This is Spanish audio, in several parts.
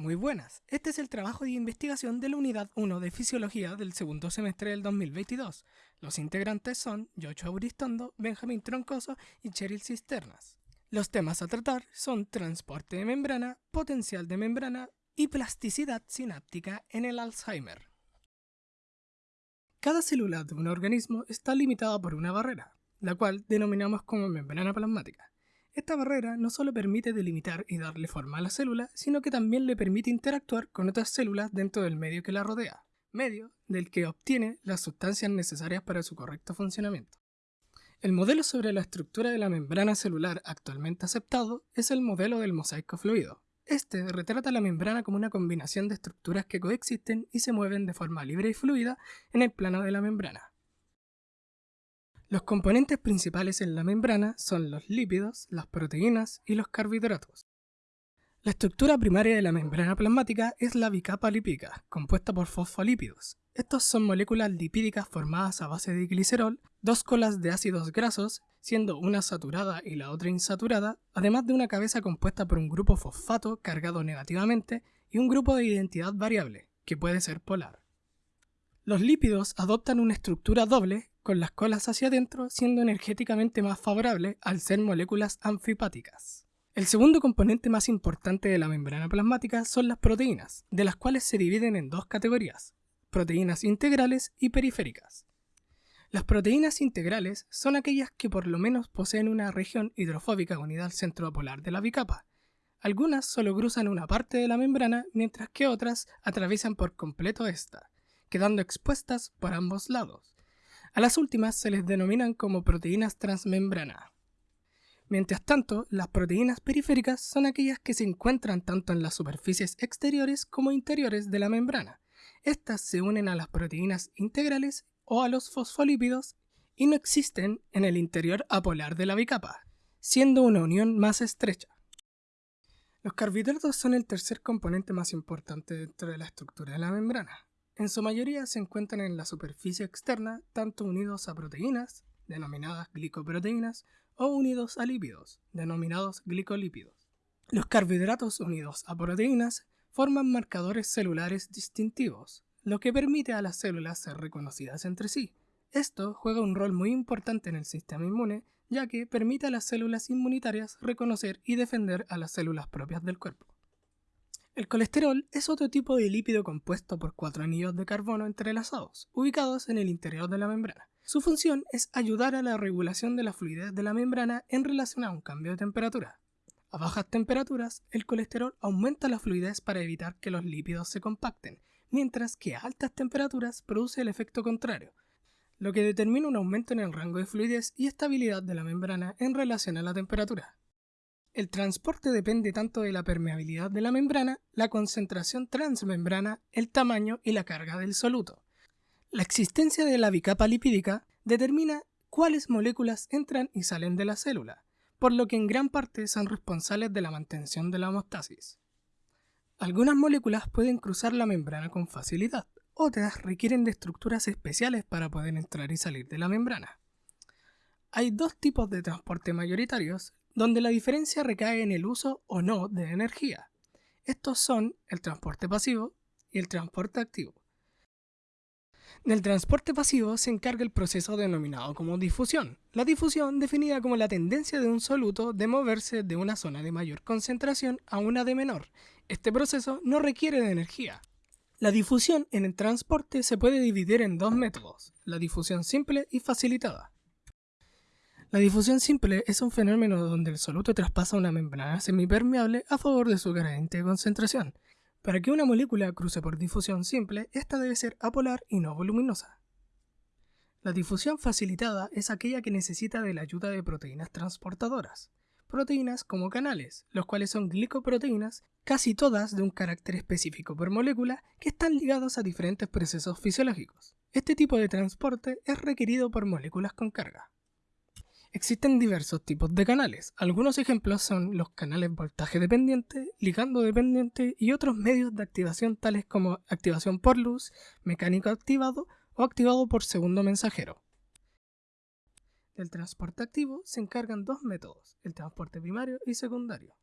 Muy buenas, este es el trabajo de investigación de la Unidad 1 de Fisiología del segundo semestre del 2022. Los integrantes son Joshua Auristondo, Benjamín Troncoso y Cheryl Cisternas. Los temas a tratar son transporte de membrana, potencial de membrana y plasticidad sináptica en el Alzheimer. Cada célula de un organismo está limitada por una barrera, la cual denominamos como membrana plasmática. Esta barrera no solo permite delimitar y darle forma a la célula, sino que también le permite interactuar con otras células dentro del medio que la rodea, medio del que obtiene las sustancias necesarias para su correcto funcionamiento. El modelo sobre la estructura de la membrana celular actualmente aceptado es el modelo del mosaico fluido. Este retrata la membrana como una combinación de estructuras que coexisten y se mueven de forma libre y fluida en el plano de la membrana. Los componentes principales en la membrana son los lípidos, las proteínas y los carbohidratos. La estructura primaria de la membrana plasmática es la bicapa lipídica, compuesta por fosfolípidos. Estos son moléculas lipídicas formadas a base de glicerol, dos colas de ácidos grasos, siendo una saturada y la otra insaturada, además de una cabeza compuesta por un grupo fosfato cargado negativamente y un grupo de identidad variable, que puede ser polar. Los lípidos adoptan una estructura doble con las colas hacia adentro, siendo energéticamente más favorable al ser moléculas anfipáticas. El segundo componente más importante de la membrana plasmática son las proteínas, de las cuales se dividen en dos categorías, proteínas integrales y periféricas. Las proteínas integrales son aquellas que por lo menos poseen una región hidrofóbica unida al centro polar de la bicapa. Algunas solo cruzan una parte de la membrana, mientras que otras atraviesan por completo esta, quedando expuestas por ambos lados. A las últimas se les denominan como proteínas transmembrana. Mientras tanto, las proteínas periféricas son aquellas que se encuentran tanto en las superficies exteriores como interiores de la membrana. Estas se unen a las proteínas integrales o a los fosfolípidos y no existen en el interior apolar de la bicapa, siendo una unión más estrecha. Los carbohidratos son el tercer componente más importante dentro de la estructura de la membrana. En su mayoría se encuentran en la superficie externa, tanto unidos a proteínas, denominadas glicoproteínas, o unidos a lípidos, denominados glicolípidos. Los carbohidratos unidos a proteínas forman marcadores celulares distintivos, lo que permite a las células ser reconocidas entre sí. Esto juega un rol muy importante en el sistema inmune, ya que permite a las células inmunitarias reconocer y defender a las células propias del cuerpo. El colesterol es otro tipo de lípido compuesto por cuatro anillos de carbono entrelazados, ubicados en el interior de la membrana. Su función es ayudar a la regulación de la fluidez de la membrana en relación a un cambio de temperatura. A bajas temperaturas, el colesterol aumenta la fluidez para evitar que los lípidos se compacten, mientras que a altas temperaturas produce el efecto contrario, lo que determina un aumento en el rango de fluidez y estabilidad de la membrana en relación a la temperatura. El transporte depende tanto de la permeabilidad de la membrana, la concentración transmembrana, el tamaño y la carga del soluto. La existencia de la bicapa lipídica determina cuáles moléculas entran y salen de la célula, por lo que en gran parte son responsables de la mantención de la homeostasis. Algunas moléculas pueden cruzar la membrana con facilidad, otras requieren de estructuras especiales para poder entrar y salir de la membrana. Hay dos tipos de transporte mayoritarios, donde la diferencia recae en el uso o no de energía. Estos son el transporte pasivo y el transporte activo. Del transporte pasivo se encarga el proceso denominado como difusión. La difusión definida como la tendencia de un soluto de moverse de una zona de mayor concentración a una de menor. Este proceso no requiere de energía. La difusión en el transporte se puede dividir en dos métodos, la difusión simple y facilitada. La difusión simple es un fenómeno donde el soluto traspasa una membrana semipermeable a favor de su gradiente de concentración. Para que una molécula cruce por difusión simple, esta debe ser apolar y no voluminosa. La difusión facilitada es aquella que necesita de la ayuda de proteínas transportadoras, proteínas como canales, los cuales son glicoproteínas, casi todas de un carácter específico por molécula, que están ligados a diferentes procesos fisiológicos. Este tipo de transporte es requerido por moléculas con carga. Existen diversos tipos de canales. Algunos ejemplos son los canales voltaje dependiente, ligando dependiente y otros medios de activación tales como activación por luz, mecánico activado o activado por segundo mensajero. Del transporte activo se encargan dos métodos, el transporte primario y secundario.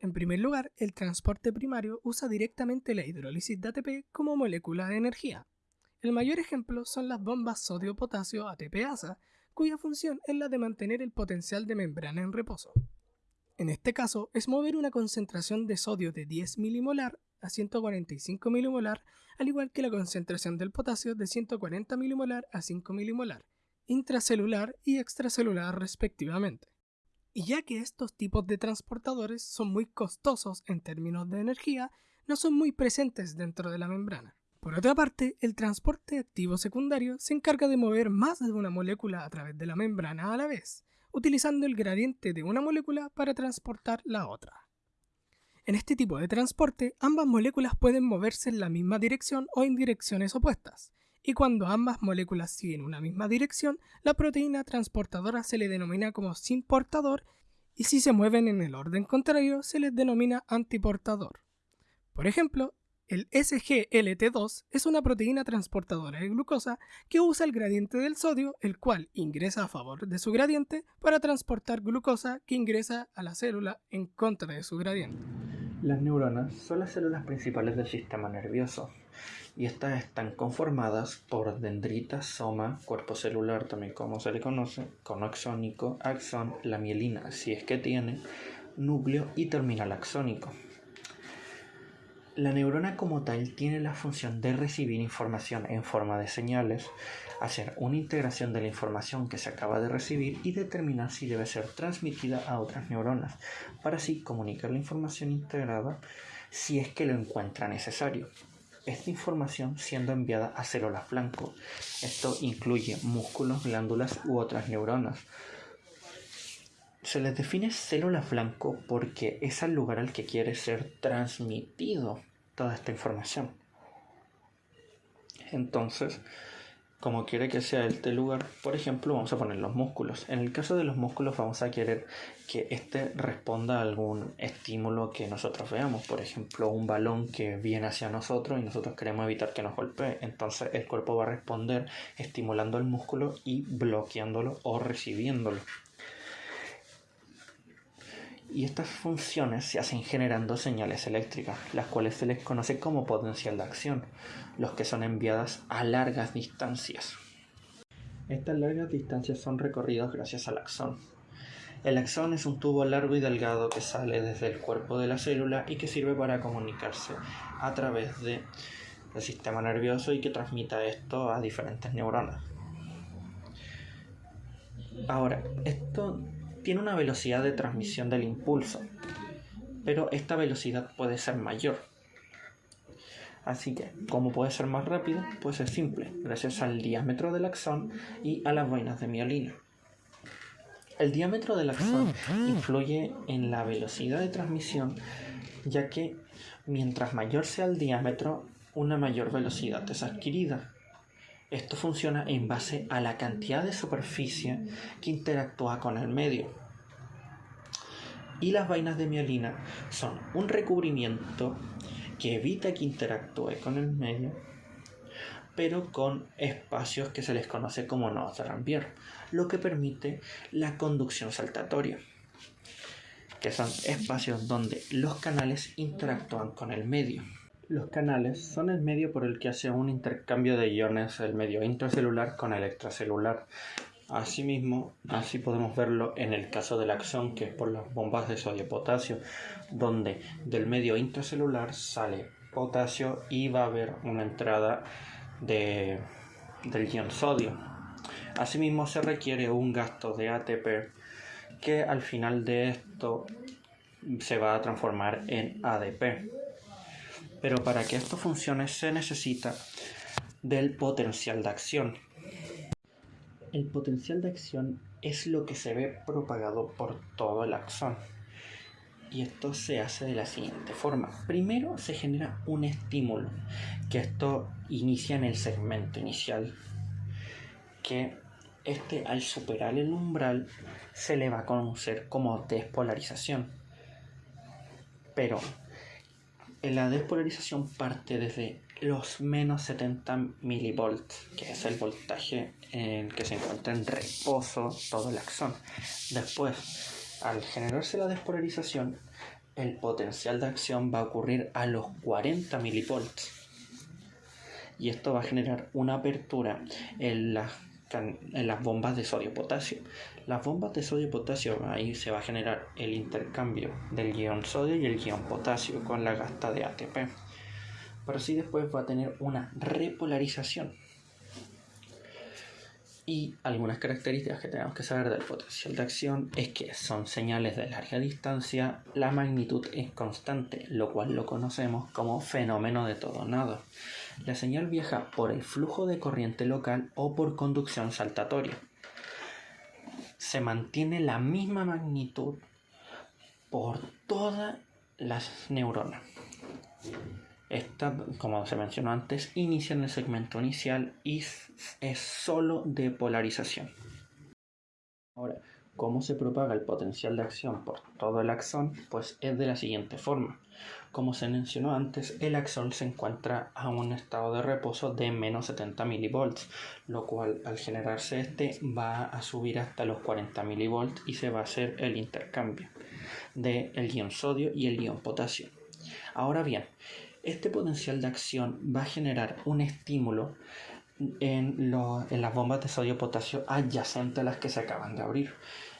En primer lugar, el transporte primario usa directamente la hidrólisis de ATP como molécula de energía. El mayor ejemplo son las bombas sodio-potasio ATP-ASA, cuya función es la de mantener el potencial de membrana en reposo. En este caso, es mover una concentración de sodio de 10 milimolar a 145 milimolar, al igual que la concentración del potasio de 140 milimolar a 5 milimolar, intracelular y extracelular respectivamente. Y ya que estos tipos de transportadores son muy costosos en términos de energía, no son muy presentes dentro de la membrana. Por otra parte, el transporte activo secundario se encarga de mover más de una molécula a través de la membrana a la vez, utilizando el gradiente de una molécula para transportar la otra. En este tipo de transporte, ambas moléculas pueden moverse en la misma dirección o en direcciones opuestas, y cuando ambas moléculas siguen una misma dirección, la proteína transportadora se le denomina como sin portador y si se mueven en el orden contrario se les denomina antiportador. Por ejemplo, el SGLT2 es una proteína transportadora de glucosa que usa el gradiente del sodio, el cual ingresa a favor de su gradiente para transportar glucosa que ingresa a la célula en contra de su gradiente. Las neuronas son las células principales del sistema nervioso y estas están conformadas por dendritas, soma, cuerpo celular también como se le conoce, cono axónico, axón, la mielina si es que tiene, núcleo y terminal axónico. La neurona como tal tiene la función de recibir información en forma de señales, hacer una integración de la información que se acaba de recibir y determinar si debe ser transmitida a otras neuronas, para así comunicar la información integrada si es que lo encuentra necesario. Esta información siendo enviada a células blanco. Esto incluye músculos, glándulas u otras neuronas. Se les define célula blanco porque es el lugar al que quiere ser transmitido toda esta información. Entonces, como quiere que sea este lugar, por ejemplo, vamos a poner los músculos. En el caso de los músculos vamos a querer que éste responda a algún estímulo que nosotros veamos. Por ejemplo, un balón que viene hacia nosotros y nosotros queremos evitar que nos golpee. Entonces el cuerpo va a responder estimulando el músculo y bloqueándolo o recibiéndolo y estas funciones se hacen generando señales eléctricas, las cuales se les conoce como potencial de acción, los que son enviadas a largas distancias. Estas largas distancias son recorridas gracias al axón. El axón es un tubo largo y delgado que sale desde el cuerpo de la célula y que sirve para comunicarse a través del sistema nervioso y que transmita esto a diferentes neuronas. Ahora, esto tiene una velocidad de transmisión del impulso, pero esta velocidad puede ser mayor. Así que, como puede ser más rápido? Pues es simple, gracias al diámetro del axón y a las vainas de mielina. El diámetro del axón influye en la velocidad de transmisión, ya que mientras mayor sea el diámetro, una mayor velocidad es adquirida. Esto funciona en base a la cantidad de superficie que interactúa con el medio. Y las vainas de mielina son un recubrimiento que evita que interactúe con el medio, pero con espacios que se les conoce como nodos de Rambier, lo que permite la conducción saltatoria, que son espacios donde los canales interactúan con el medio. Los canales son el medio por el que hace un intercambio de iones el medio intracelular con el extracelular. Asimismo, así podemos verlo en el caso del axón, que es por las bombas de sodio-potasio, donde del medio intracelular sale potasio y va a haber una entrada de, del ion sodio. Asimismo, se requiere un gasto de ATP que al final de esto se va a transformar en ADP. Pero para que esto funcione se necesita del potencial de acción. El potencial de acción es lo que se ve propagado por todo el axón. Y esto se hace de la siguiente forma. Primero se genera un estímulo, que esto inicia en el segmento inicial, que este al superar el umbral se le va a conocer como despolarización. Pero la despolarización parte desde los menos 70 milivolts, que es el voltaje en que se encuentra en reposo todo el axón. Después, al generarse la despolarización, el potencial de acción va a ocurrir a los 40 milivolts. Y esto va a generar una apertura en las, en las bombas de sodio-potasio. Las bombas de sodio-potasio, ahí se va a generar el intercambio del guion sodio y el guion potasio con la gasta de ATP. Pero así después va a tener una repolarización y algunas características que tenemos que saber del potencial de acción es que son señales de larga distancia, la magnitud es constante, lo cual lo conocemos como fenómeno de todo nada. La señal viaja por el flujo de corriente local o por conducción saltatoria. Se mantiene la misma magnitud por todas las neuronas. Esta, como se mencionó antes, inicia en el segmento inicial y es solo de polarización. Ahora, ¿cómo se propaga el potencial de acción por todo el axón? Pues es de la siguiente forma. Como se mencionó antes, el axón se encuentra a un estado de reposo de menos 70 milivolts, lo cual al generarse este va a subir hasta los 40 milivolts y se va a hacer el intercambio del el ion sodio y el ion potasio. Ahora bien, este potencial de acción va a generar un estímulo en, las bombas de sodio potasio adyacentes a las que se acaban de abrir.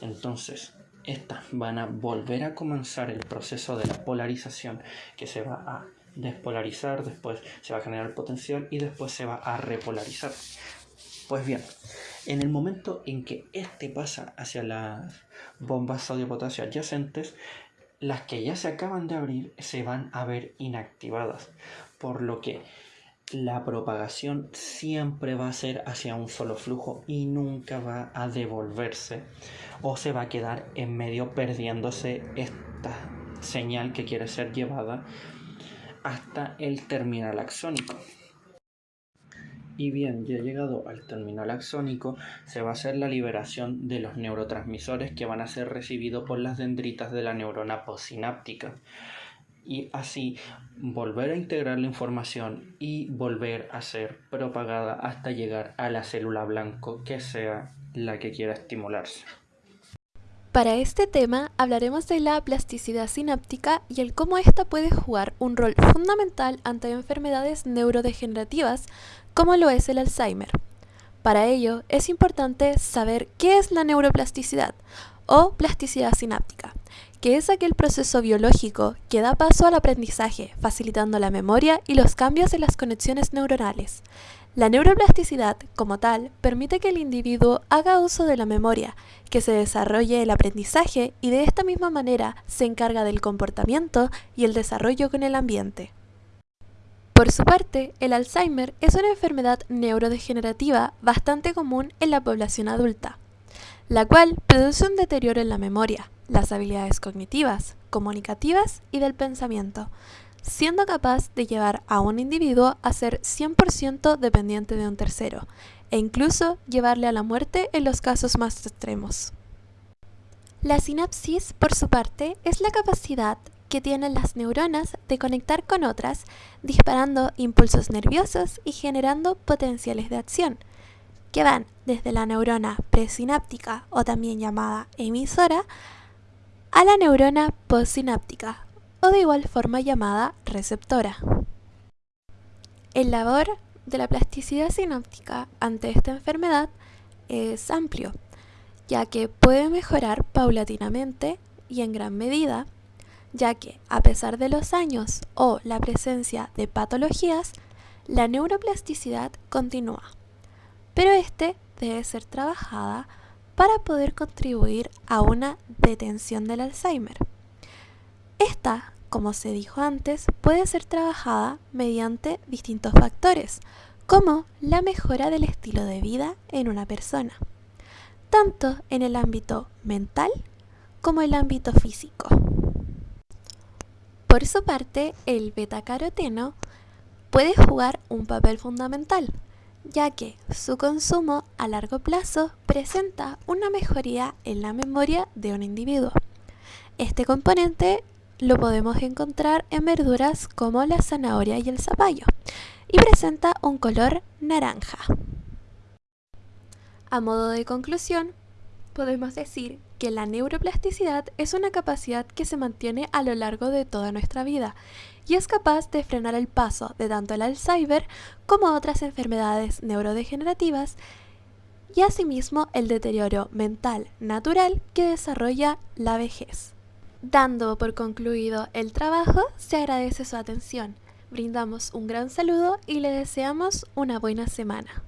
Entonces, estas van a volver a comenzar el proceso de la polarización que se va a despolarizar, después se va a generar potencial y después se va a repolarizar. Pues bien, en el momento en que este pasa hacia las bombas sodio-potasio adyacentes, las que ya se acaban de abrir se van a ver inactivadas, por lo que la propagación siempre va a ser hacia un solo flujo y nunca va a devolverse o se va a quedar en medio perdiéndose esta señal que quiere ser llevada hasta el terminal axónico. Y bien, ya llegado al terminal axónico, se va a hacer la liberación de los neurotransmisores que van a ser recibidos por las dendritas de la neurona postsináptica. Y así volver a integrar la información y volver a ser propagada hasta llegar a la célula blanco que sea la que quiera estimularse. Para este tema hablaremos de la plasticidad sináptica y el cómo ésta puede jugar un rol fundamental ante enfermedades neurodegenerativas como lo es el Alzheimer. Para ello es importante saber qué es la neuroplasticidad o plasticidad sináptica, que es aquel proceso biológico que da paso al aprendizaje, facilitando la memoria y los cambios en las conexiones neuronales. La neuroplasticidad, como tal, permite que el individuo haga uso de la memoria, que se desarrolle el aprendizaje y de esta misma manera se encarga del comportamiento y el desarrollo con el ambiente. Por su parte, el Alzheimer es una enfermedad neurodegenerativa bastante común en la población adulta, la cual produce un deterioro en la memoria, las habilidades cognitivas, comunicativas y del pensamiento, siendo capaz de llevar a un individuo a ser 100% dependiente de un tercero, e incluso llevarle a la muerte en los casos más extremos. La sinapsis, por su parte, es la capacidad que tienen las neuronas de conectar con otras, disparando impulsos nerviosos y generando potenciales de acción, que van desde la neurona presináptica o también llamada emisora a la neurona postsináptica o de igual forma llamada receptora. El labor de la plasticidad sináptica ante esta enfermedad es amplio, ya que puede mejorar paulatinamente y en gran medida, ya que a pesar de los años o la presencia de patologías, la neuroplasticidad continúa, pero este debe ser trabajada para poder contribuir a una detención del Alzheimer. Esta como se dijo antes, puede ser trabajada mediante distintos factores, como la mejora del estilo de vida en una persona, tanto en el ámbito mental como el ámbito físico. Por su parte, el betacaroteno puede jugar un papel fundamental, ya que su consumo a largo plazo presenta una mejoría en la memoria de un individuo. Este componente lo podemos encontrar en verduras como la zanahoria y el zapallo y presenta un color naranja. A modo de conclusión, podemos decir la neuroplasticidad es una capacidad que se mantiene a lo largo de toda nuestra vida y es capaz de frenar el paso de tanto el Alzheimer como otras enfermedades neurodegenerativas y asimismo el deterioro mental natural que desarrolla la vejez. Dando por concluido el trabajo, se agradece su atención. Brindamos un gran saludo y le deseamos una buena semana.